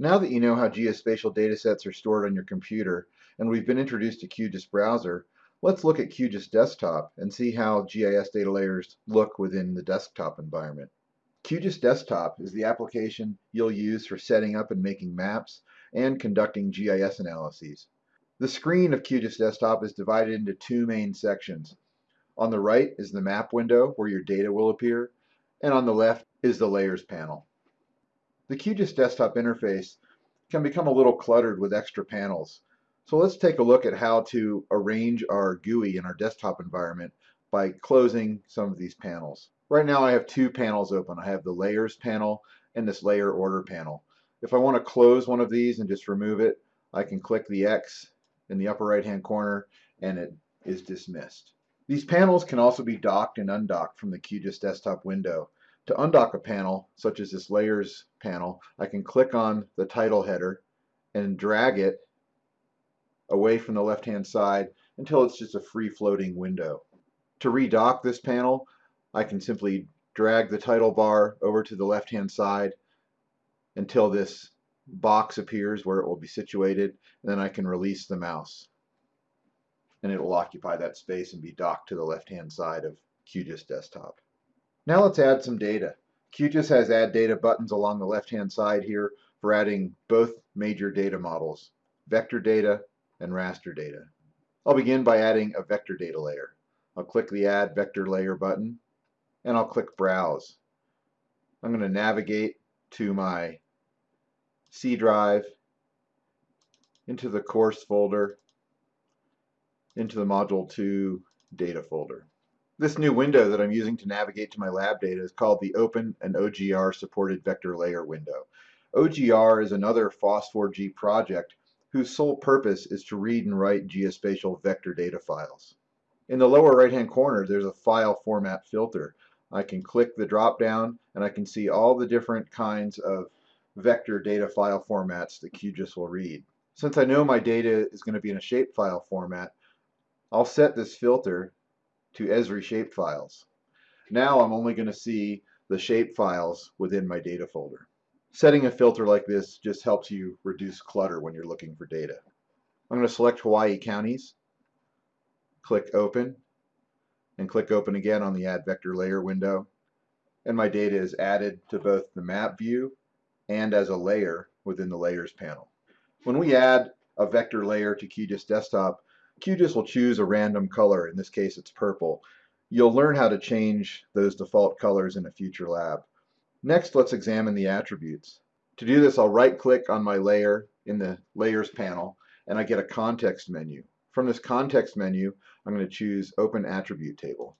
Now that you know how geospatial datasets are stored on your computer, and we've been introduced to QGIS Browser, let's look at QGIS Desktop and see how GIS data layers look within the desktop environment. QGIS Desktop is the application you'll use for setting up and making maps and conducting GIS analyses. The screen of QGIS Desktop is divided into two main sections. On the right is the map window where your data will appear, and on the left is the Layers panel. The QGIS desktop interface can become a little cluttered with extra panels. So let's take a look at how to arrange our GUI in our desktop environment by closing some of these panels. Right now I have two panels open. I have the layers panel and this layer order panel. If I want to close one of these and just remove it, I can click the X in the upper right hand corner and it is dismissed. These panels can also be docked and undocked from the QGIS desktop window. To undock a panel, such as this layers panel, I can click on the title header and drag it away from the left-hand side until it's just a free floating window. To redock this panel, I can simply drag the title bar over to the left-hand side until this box appears where it will be situated, and then I can release the mouse. And it will occupy that space and be docked to the left-hand side of QGIS Desktop. Now let's add some data. QGIS has add data buttons along the left hand side here for adding both major data models, vector data and raster data. I'll begin by adding a vector data layer. I'll click the add vector layer button and I'll click browse. I'm going to navigate to my C drive, into the course folder, into the module 2 data folder. This new window that I'm using to navigate to my lab data is called the Open and OGR supported vector layer window. OGR is another FOSS4G project whose sole purpose is to read and write geospatial vector data files. In the lower right hand corner there's a file format filter. I can click the drop down and I can see all the different kinds of vector data file formats that QGIS will read. Since I know my data is going to be in a shapefile format, I'll set this filter to Esri shapefiles. Now I'm only going to see the shapefiles within my data folder. Setting a filter like this just helps you reduce clutter when you're looking for data. I'm going to select Hawaii counties, click open, and click open again on the add vector layer window. And my data is added to both the map view and as a layer within the layers panel. When we add a vector layer to QGIS desktop, QGIS will choose a random color, in this case it's purple. You'll learn how to change those default colors in a future lab. Next, let's examine the attributes. To do this, I'll right-click on my layer in the Layers panel, and I get a context menu. From this context menu, I'm going to choose Open Attribute Table.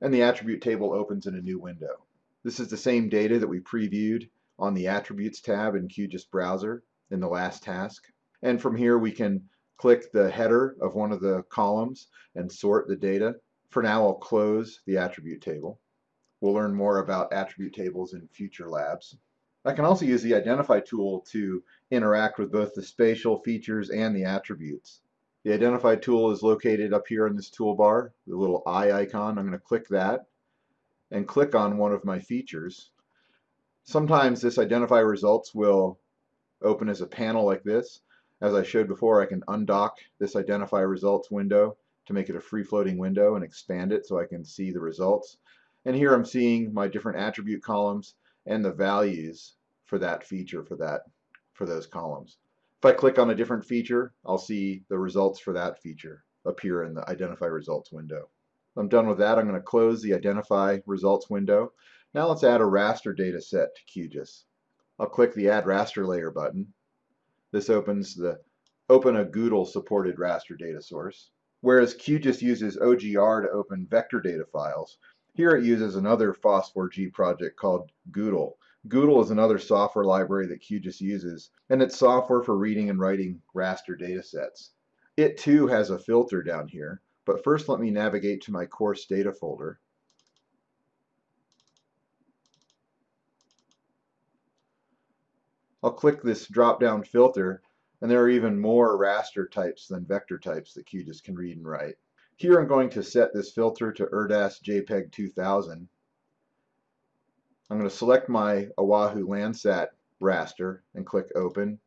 And the Attribute Table opens in a new window. This is the same data that we previewed on the Attributes tab in QGIS Browser in the last task. And from here, we can click the header of one of the columns and sort the data. For now, I'll close the attribute table. We'll learn more about attribute tables in future labs. I can also use the Identify tool to interact with both the spatial features and the attributes. The Identify tool is located up here in this toolbar, the little eye icon. I'm going to click that and click on one of my features. Sometimes this Identify results will open as a panel like this. As I showed before, I can undock this identify results window to make it a free floating window and expand it so I can see the results. And here I'm seeing my different attribute columns and the values for that feature for that for those columns. If I click on a different feature, I'll see the results for that feature appear in the identify results window. I'm done with that. I'm going to close the identify results window. Now let's add a raster data set to QGIS. I'll click the add raster layer button this opens the open a GDAL supported raster data source. Whereas QGIS uses OGR to open vector data files, here it uses another FOSS4G project called GDAL. GDAL is another software library that QGIS uses, and it's software for reading and writing raster data sets. It too has a filter down here, but first let me navigate to my course data folder. I'll click this drop-down filter and there are even more raster types than vector types that QGIS can read and write. Here I'm going to set this filter to ERDAS JPEG 2000. I'm going to select my Oahu Landsat raster and click open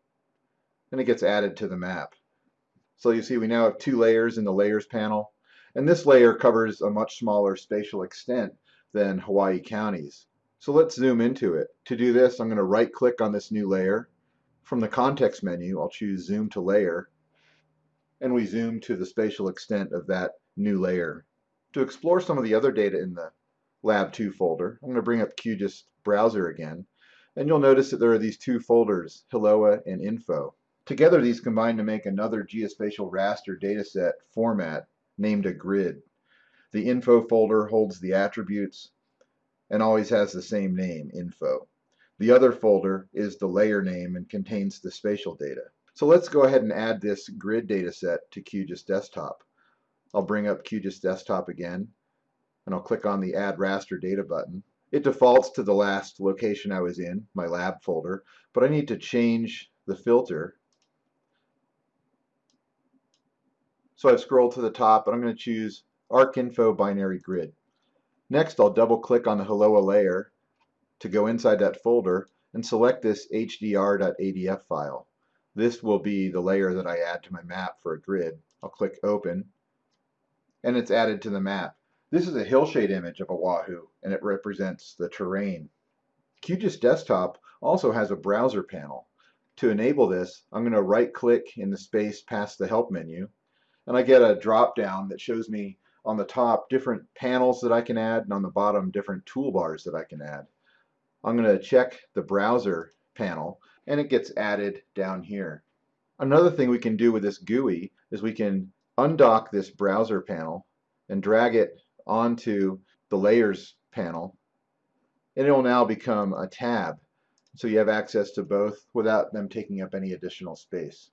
and it gets added to the map. So you see we now have two layers in the layers panel and this layer covers a much smaller spatial extent than Hawaii counties. So let's zoom into it. To do this I'm going to right click on this new layer. From the context menu I'll choose zoom to layer and we zoom to the spatial extent of that new layer. To explore some of the other data in the Lab 2 folder, I'm going to bring up QGIS browser again and you'll notice that there are these two folders, HILOA and Info. Together these combine to make another geospatial raster dataset format named a grid. The info folder holds the attributes and always has the same name, info. The other folder is the layer name and contains the spatial data. So let's go ahead and add this grid dataset to QGIS Desktop. I'll bring up QGIS Desktop again and I'll click on the Add Raster Data button. It defaults to the last location I was in, my lab folder, but I need to change the filter So I've scrolled to the top and I'm going to choose ArcInfo Binary Grid. Next I'll double click on the Helloa layer to go inside that folder and select this hdr.adf file. This will be the layer that I add to my map for a grid. I'll click open and it's added to the map. This is a hillshade image of Oahu and it represents the terrain. QGIS Desktop also has a browser panel. To enable this, I'm going to right click in the space past the help menu and I get a drop down that shows me on the top different panels that I can add and on the bottom different toolbars that I can add. I'm going to check the browser panel and it gets added down here. Another thing we can do with this GUI is we can undock this browser panel and drag it onto the layers panel and it will now become a tab so you have access to both without them taking up any additional space.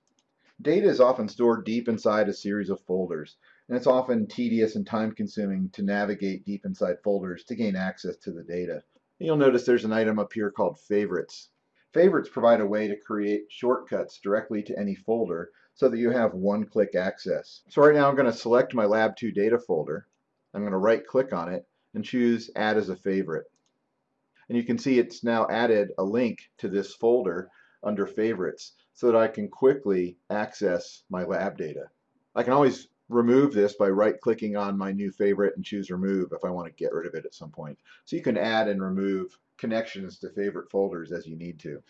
Data is often stored deep inside a series of folders, and it's often tedious and time-consuming to navigate deep inside folders to gain access to the data. You'll notice there's an item up here called Favorites. Favorites provide a way to create shortcuts directly to any folder so that you have one-click access. So right now I'm going to select my Lab 2 data folder. I'm going to right-click on it and choose Add as a Favorite. And you can see it's now added a link to this folder under Favorites so that I can quickly access my lab data. I can always remove this by right clicking on my new favorite and choose remove if I want to get rid of it at some point. So you can add and remove connections to favorite folders as you need to.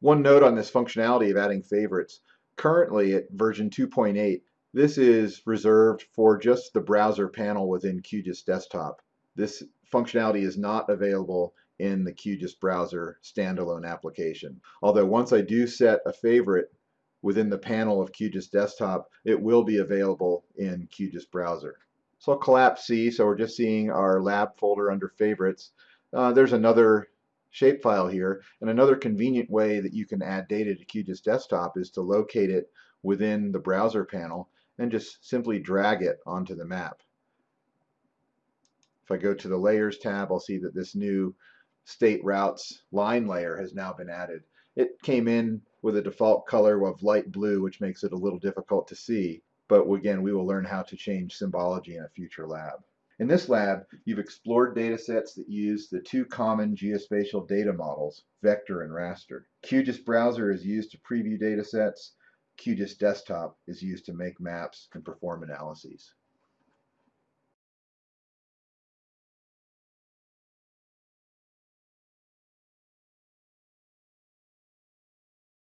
One note on this functionality of adding favorites, currently at version 2.8 this is reserved for just the browser panel within QGIS Desktop. This functionality is not available in the QGIS browser standalone application. Although once I do set a favorite within the panel of QGIS Desktop, it will be available in QGIS browser. So I'll collapse C, so we're just seeing our lab folder under favorites. Uh, there's another shapefile here, and another convenient way that you can add data to QGIS Desktop is to locate it within the browser panel and just simply drag it onto the map. If I go to the Layers tab, I'll see that this new state routes line layer has now been added. It came in with a default color of light blue, which makes it a little difficult to see, but again, we will learn how to change symbology in a future lab. In this lab, you've explored datasets that use the two common geospatial data models, vector and raster. QGIS Browser is used to preview datasets. QGIS Desktop is used to make maps and perform analyses.